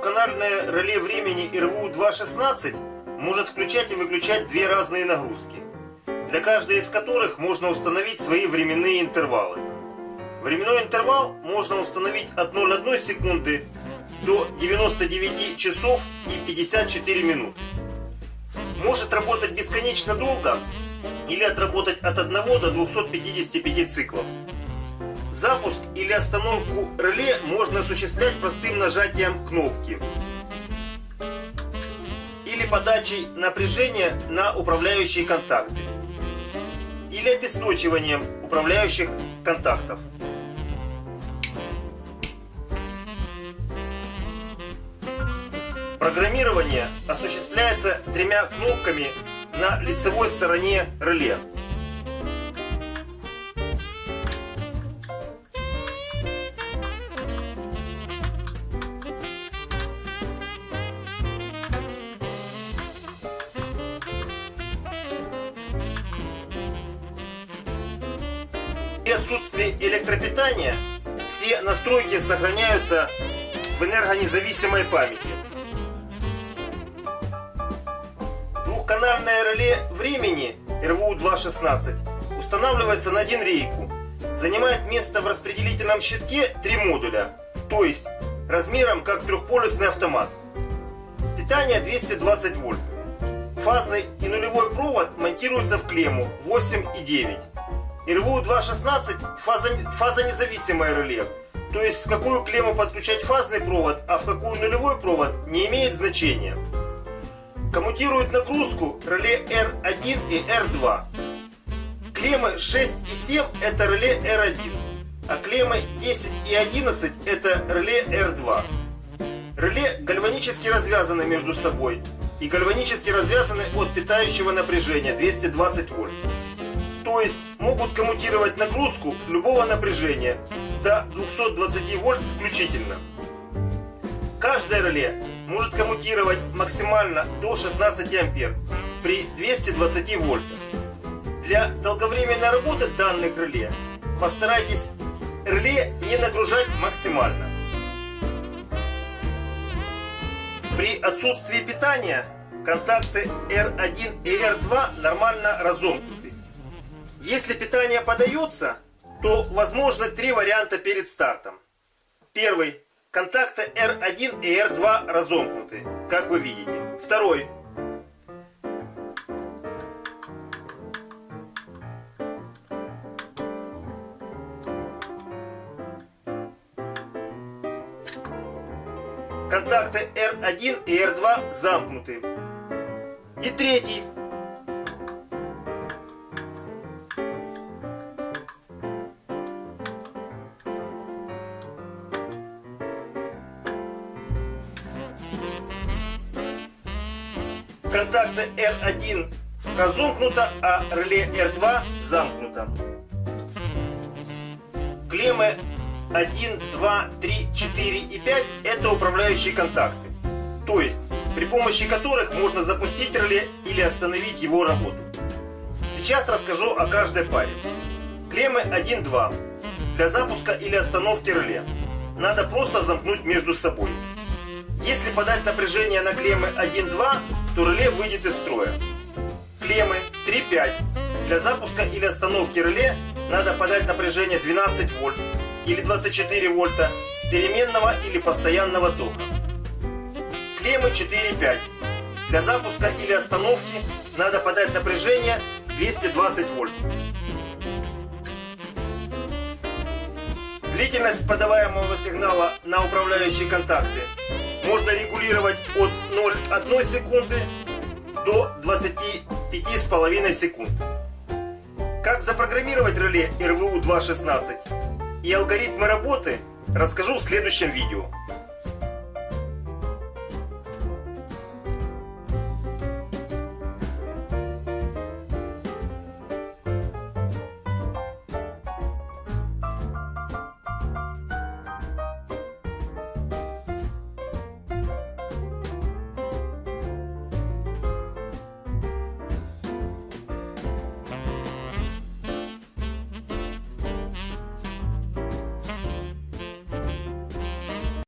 Двухканальное реле времени РВУ-216 может включать и выключать две разные нагрузки, для каждой из которых можно установить свои временные интервалы. Временной интервал можно установить от 0,1 секунды до 99 часов и 54 минуты. Может работать бесконечно долго или отработать от 1 до 255 циклов. Запуск или остановку реле можно осуществлять простым нажатием кнопки или подачей напряжения на управляющие контакты или обесточиванием управляющих контактов. Программирование осуществляется тремя кнопками на лицевой стороне реле. При отсутствии электропитания все настройки сохраняются в энергонезависимой памяти. Двухканальное реле времени РВУ-216 устанавливается на один рейку. Занимает место в распределительном щитке три модуля, то есть размером как трехполюсный автомат. Питание 220 вольт. Фазный и нулевой провод монтируются в клемму 8 и 9. РВУ-216 фаза, фазонезависимое реле. То есть в какую клемму подключать фазный провод, а в какую нулевой провод не имеет значения. Коммутирует нагрузку реле R1 и R2. Клеммы 6 и 7 это реле R1, а клеммы 10 и 11 это реле R2. Реле гальванически развязаны между собой и гальванически развязаны от питающего напряжения 220 вольт. Есть могут коммутировать нагрузку любого напряжения до 220 вольт включительно. Каждое реле может коммутировать максимально до 16 ампер при 220 вольтах. Для долговременной работы данных реле постарайтесь реле не нагружать максимально. При отсутствии питания контакты R1 и R2 нормально разомкнуты. Если питание подается, то возможны три варианта перед стартом. Первый. Контакты R1 и R2 разомкнуты, как вы видите. Второй. Контакты R1 и R2 замкнуты. И третий. Контакта R1 разомкнуто, а реле R2 замкнуто. Клеммы 1, 2, 3, 4 и 5 это управляющие контакты. То есть, при помощи которых можно запустить реле или остановить его работу. Сейчас расскажу о каждой паре. Клеммы 1, 2 для запуска или остановки реле. Надо просто замкнуть между собой. Если подать напряжение на клеммы 1, 2, то реле выйдет из строя. Клеммы 3-5. Для запуска или остановки реле надо подать напряжение 12 вольт или 24 вольта переменного или постоянного тока. Клеммы 4-5. Для запуска или остановки надо подать напряжение 220 вольт. Длительность подаваемого сигнала на управляющие контакты можно регулировать от 0,1 секунды до 25,5 секунд. Как запрограммировать реле RVU-216 и алгоритмы работы расскажу в следующем видео.